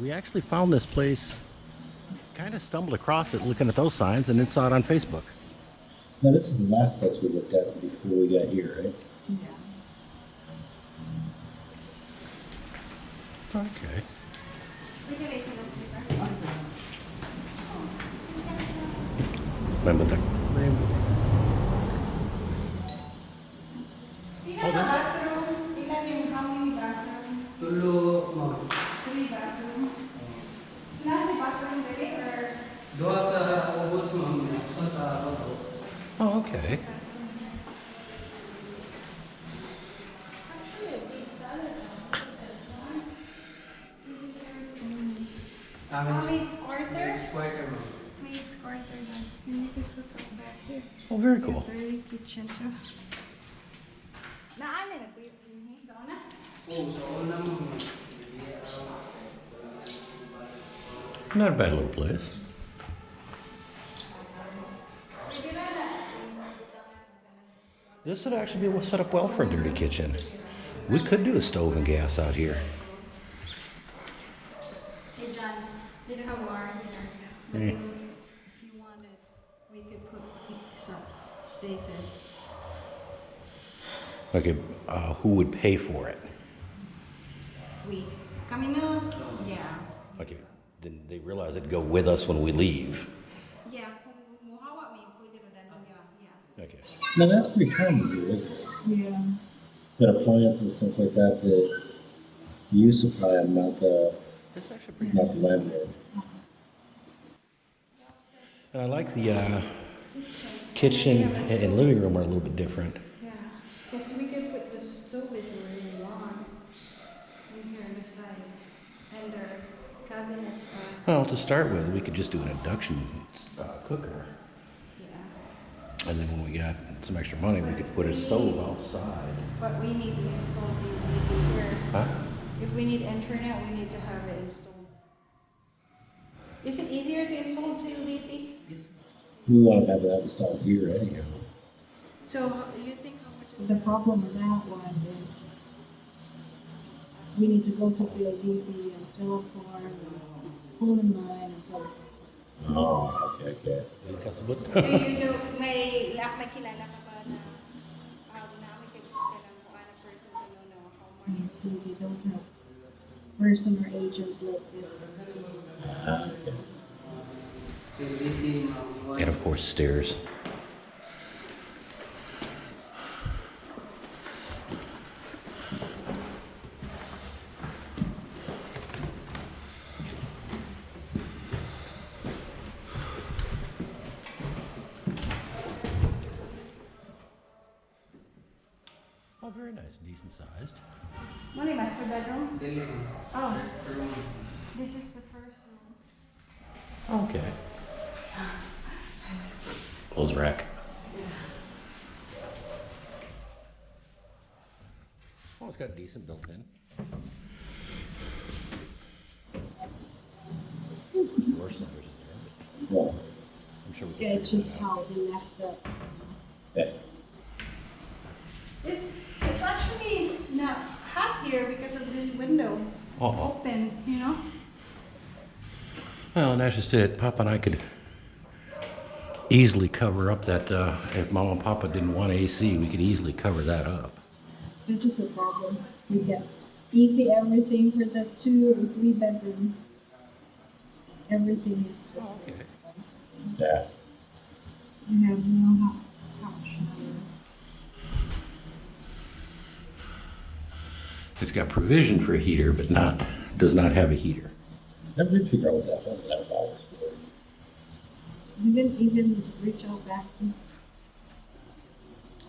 We actually found this place, kind of stumbled across it looking at those signs, and then saw it on Facebook. Now, this is the last place we looked at before we got here, right? Yeah. Okay. Remember that? Tingnan sa bathroom. Tingnan Dirty. Naan na po yung sa una? Oo, sa una, ma'am. Not a bad little place. This would actually be set up well for a dirty kitchen. We could do a stove and gas out here. Hey John, you don't have water here. But Eh. if you wanted, we could put some, they said. Okay, uh, who would pay for it? We, kami na, yeah. Okay, then they realize it'd go with us when we leave. Yeah, kung muhawa may pwede rin danon niya, yeah. Okay. Now, that's pretty common here, isn't it? Yeah. That appliances, and stuff like that, that you supply them, not the, It's actually pretty not the landlord. And I like the uh, kitchen and and living room are a little bit different. Yeah, because we could put the stove if we really want, in here on the side, and our cabinets are, Well, to start with, we could just do an induction uh, cooker. yeah. And then when we got some extra money, we could put a stove outside. But we need to install the UV here. Huh? If we need internet, we need to have it installed. Is it easier to install the PLDT? We want to have that installed here anyhow. So how- you think how much is The problem with that one is we need to go to PLDT and fill a form and pull in line and so on. Oh, okay, okay. Kasabot. Do you know, may, la, may kilala ka ba na, um, namin kayo ka lang kung ano person to know na how much? And so they don't have person or agent like this. Ah, okay. And of course, stairs. Oh, very nice, decent sized. Money master bedroom? Dili, ma'am. Oh, First room. this is the first room. Okay. Clothes rack. Oh, it's got decent built in. Door sellers in there, Yeah, I'm sure we Yeah, it's just how they left the, yeah. It's, it's actually not hot here because of this window Oh, open, you know? Well, and that's just it. Papa and I could easily cover up that, uh, if Mama and Papa didn't want AC, we could easily cover that up. it's just a problem. We get easy everything for the two or three bedrooms. Everything is just so Okay. expensive. Yeah. You have no hot, hot. It's got provision for a heater, but not, does not have a heater. Never did figure out what that was, that was for. We didn't even reach out back to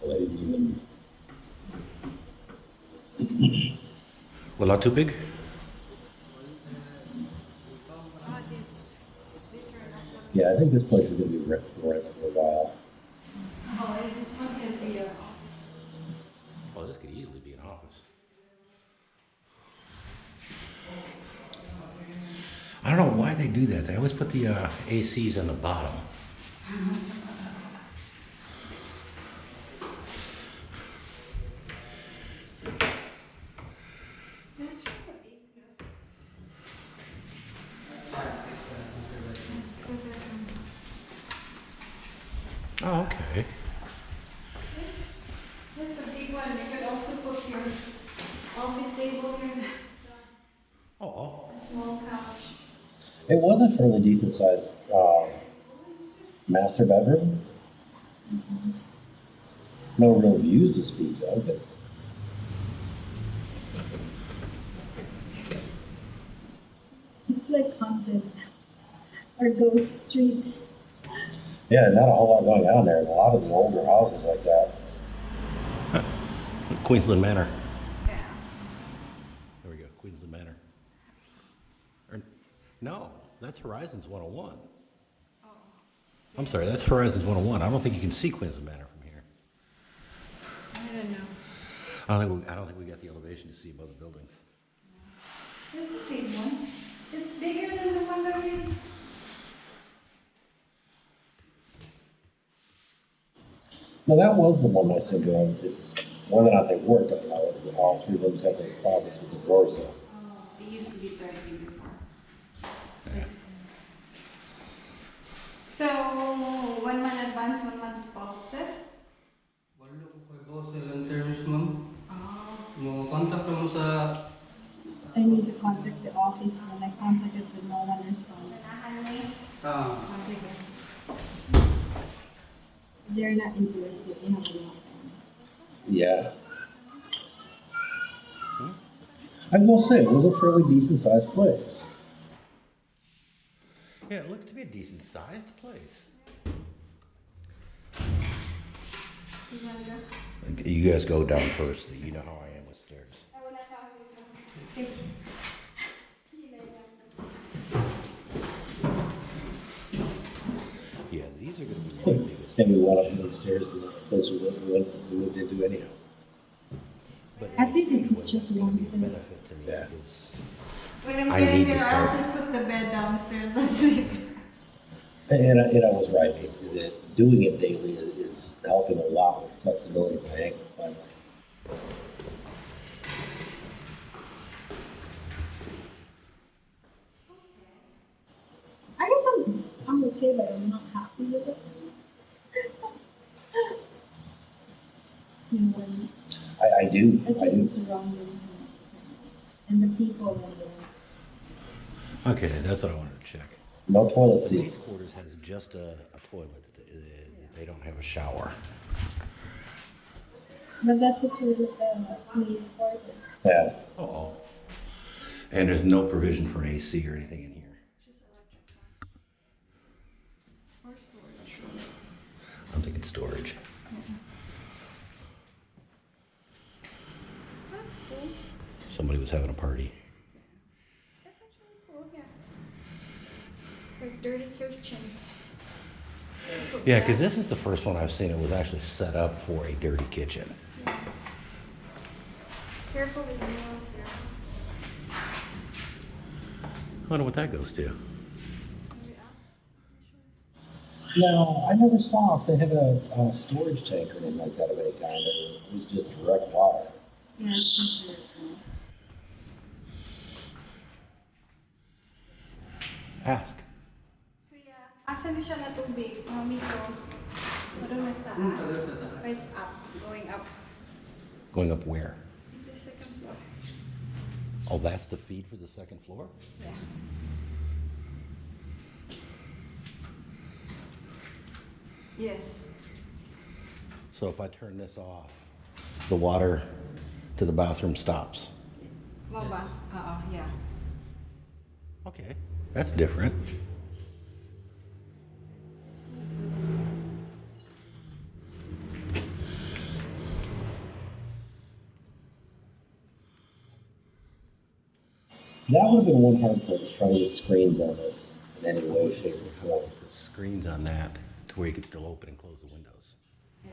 Well, they didn't even, Well, not too big? yeah, I think this place is gonna be rent for put the uh, ACs on the bottom. Oh, okay. It was a fairly decent sized, um, master bedroom. No real views to speak of, but It's like haunted or ghost street. yeah, not a whole lot going on there. A lot of the older houses like that. Queensland Manor. Yeah. There we go, Queensland Manor. Or, no, that's Horizons 101. I'm sorry, that's Horizons 101. I don't think you can see Queensland Manor from here. I don't know. I don't think we, I don't think we got the elevation to see above the buildings. It's a big one. It's bigger than the one that we. No, that was the one I said, um, it's whether or not they worked, I don't know, all three rooms had those closets with the doors in. Oh, it used to be thirty before. Yes. So, one month advance, one month deposit? Walo ko kay boss ilang terms ma'am. Oh. Mo contact mo sa I need to contact the office when I contacted with no one responds. Ganahan mo ah Oh. They're not interested in a lot. Yeah. I will say, it was a fairly decent sized place. Yeah, it looks to be a decent sized place. You guys go down first. You know how I am with stairs. Ay, wala tao dito. Sige. Hinay lang. Yeah, these are going to be the biggest. And we went up the stairs to the place we went, we went, into anyhow. But At least it's just one the stairs. benefit to me Yeah. is When I'm I getting need to there, I'll start. just put the bed downstairs. That's it. And, I- and I was right, it- that doing it daily is, is helping a lot with flexibility of my ankle, finally. I guess I'm I'm okay, but I'm not happy with it. you know, when I, I do, it's I just the surroundings and, and the people and the okay. That's what I wanted to check. No toilet The seat. maid's quarters has just a, a toilet. Uh, They don't have a shower. but that's a toilet uh, needs for it. Yeah. Oh. And there's no provision for an AC or anything in here. Just electric. Or storage. I'm thinking storage. That's cool. Somebody was having a party. That's actually cool, yeah. Like dirty kitchen. Yeah, because this is the first one I've seen it was actually set up for a dirty kitchen. Careful with the nails here. I wonder what that goes to. No, I never saw if they had a, a storage tank or anything like that of any kind, it was just direct water. Yeah, it's just. Ask. Kuya, asan na siya na tubig? Mami ko. Parang nasa hmm, tagal sa taas. It's up, going up. Going up where? The second floor. Oh, that's the feed for the second floor? Yeah. Yes. So if I turn this off, the water to the bathroom stops. Mama. Uh-oh, yeah. Okay, that's different. That would have been one hard part, is trying to get screens on this in any way, shape, or form. Put Screens on that to where you could still open and close the windows. Yeah.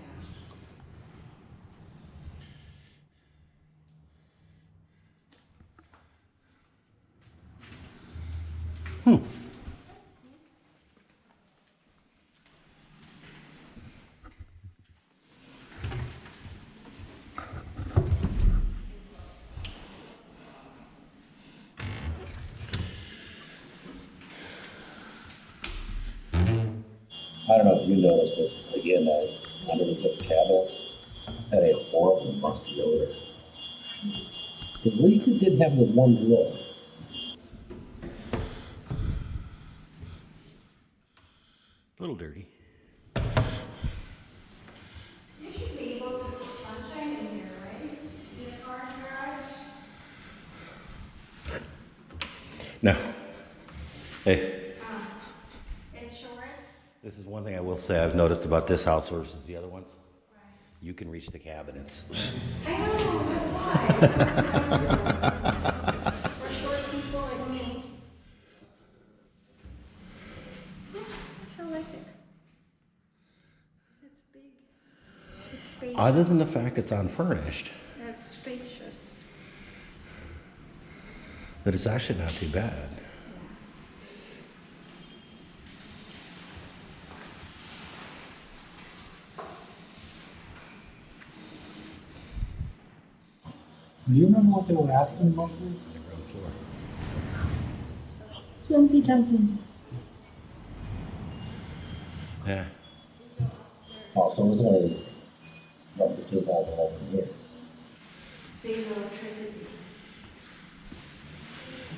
I don't know if you noticed, but again, uh, underneath those cabinets, had a horrible musty odor. At least it did have the one drawer. A little dirty. You should be able to put sunshine in here, right? In the car garage? No. Hey, It's short. This is one thing I will say I've noticed about this house versus the other ones. You can reach the cabinets. I know, that's why. For short people like me. I like it. It's big. It's spacious. Other than the fact it's unfurnished, That's spacious. but it's actually not too bad. Do you remember what they were asking floor. Twenty thousand. Yeah. Oh, so it was only roughly two thousand than here. Save electricity.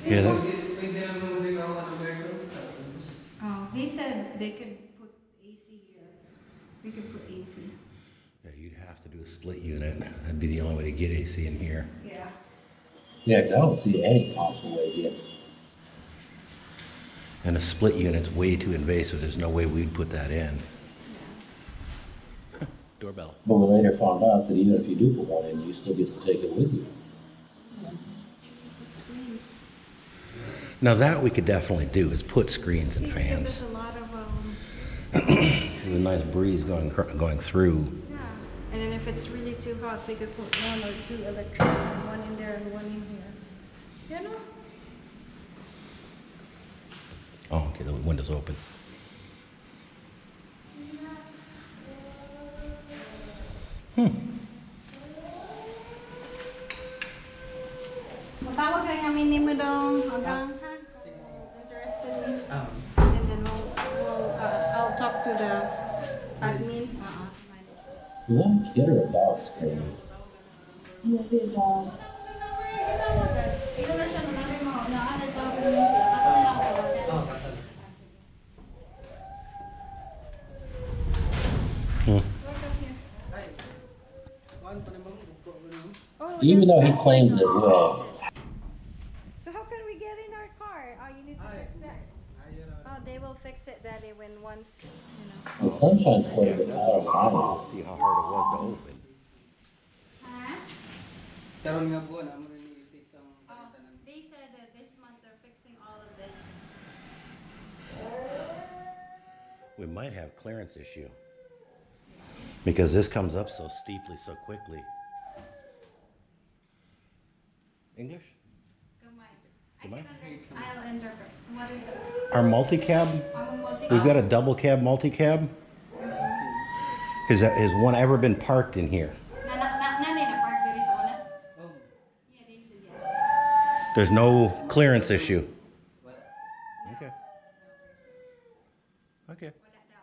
Yeah, Oh, he said they could put AC here. We could put AC. Yeah, you'd have to do a split unit. That'd be the only way to get AC in here. Yeah. Yeah, 'cause I don't see any possible way to get, And a split unit's way too invasive. There's no way we'd put that in. Doorbell. but we later found out that even if you do put one in, you still get to take it with you. Screens. Now that we could definitely do is put screens and because fans. There's a lot of, um, There's a nice breeze going cr- going through. yeah. And then if it's really too hot, we could put one or two electric, one in there and one in here. You know? Oh, the window's open. Even though he claims it will. So how can we get in our car? Oh, you need to fix that. ayun na. Oh, they will fix it, Daddy, when once, you know. The sunshine's quite a bit out of line. See how hard it was to open. Huh? Karon nga buwan, amo rin i-fix ang Oh, they said that this month they're fixing all of this. We might have clearance issue. Because this comes up so steeply so quickly. English? Go, Mike. I Go, Mike. can understand. I'll interpret. What is the, Our multi-cab, multi. we've got a double cab multi-cab. Has, has one ever been parked in here? Oh. There's no clearance issue. what? Okay. Okay. Wala daw.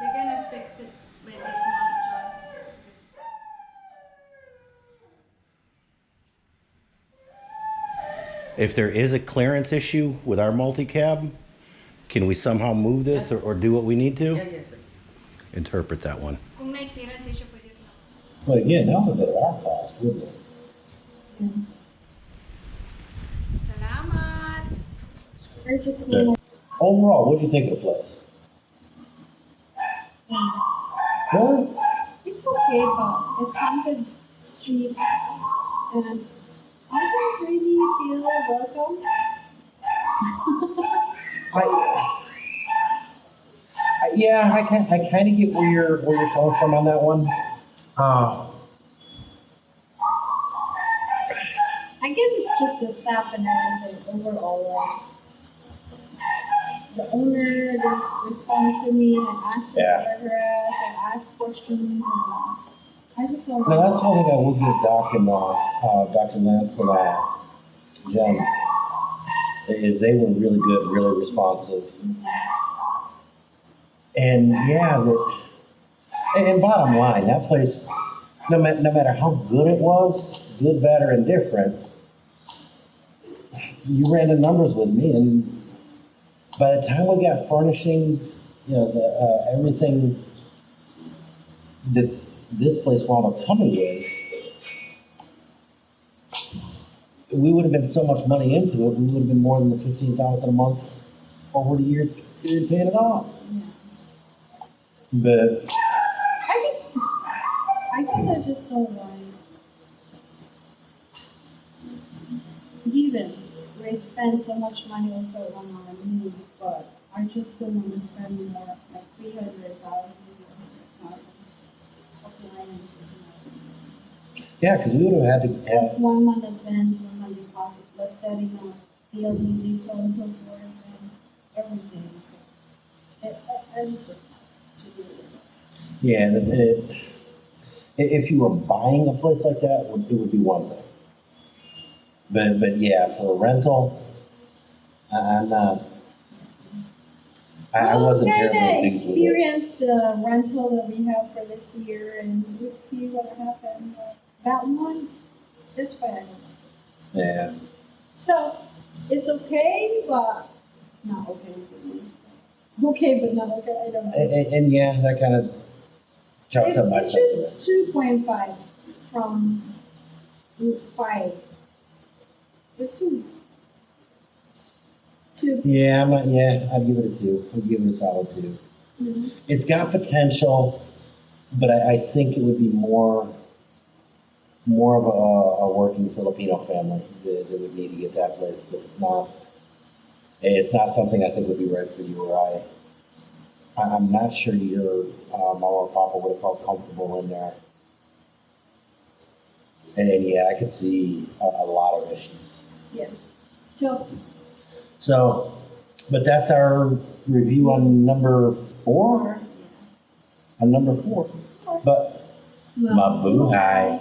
They're gonna fix it by this month, John. If there is a clearance issue with our multi-cab, can we somehow move this or, or do what we need to? yeah, sir. Interpret that one. Kung may clearance issue, pwede rin. But again, that would be at our cost, wouldn't it? Yes. Salamat! Or Okay. Overall, what do you think of the place? Really? it's okay, but it's haunted street, and welcome. I, I- yeah, I kind, I kind of get where you're, where you're coming from on that one. Uh, I guess it's just the staff and everything overall. Like, the owner didn't to me and asked for Yeah. paragraphs and asked questions, and I just don't. now that's one thing I will give Doc and, uh, uh, Dr. Lance and, uh, Jen, is they were really good, really responsive. And yeah, the, and, bottom line, that place, no matter, no matter how good it was, good, bad, or indifferent, you ran the numbers with me and by the time we got furnishings, you know, the, uh, everything that this place wound up coming with, we would have been so much money into it, we would have been more than the fifteen thousand a month over the year period paying it off. Yeah. But I guess, I guess I just don't like. even we spend so much money also on our needs, but I just don't want to spend more, like three hundred thousand, four hundred thousand appliances. yeah, because we would have had to That's one month advance, one month deposit, plus setting up the LED, on and so forth, and everything, so. I, I, I just, to do it. yeah, that it, if you were buying a place like that, it would, it would be one thing. But, but yeah, for a rental, I, I'm not, I, I wasn't Well, terribly kinda enthused with it. experience the rental that we have for this year and we'll see what happens. That one, that's why I don't. Yeah, So, it's okay, but not okay for me. so. Okay, but not okay, I don't know. and, and, and yeah, that kind of chucks up my It's just two point five from five. Or two. Two. Yeah, I'm not, yeah, I'd give it a two, I'd give it a solid two. Mhm. It's got potential, but I, I think it would be more, more of a, a working Filipino family that, that would need to get that place. That's not, it's not something I think would be right for you or I. I'm not sure your uh, mama or papa would have felt comfortable in there. And, and yeah, I could see a, a lot of issues. Yeah. So, So, but that's our review on number four, or, on number four. But Mabuhay.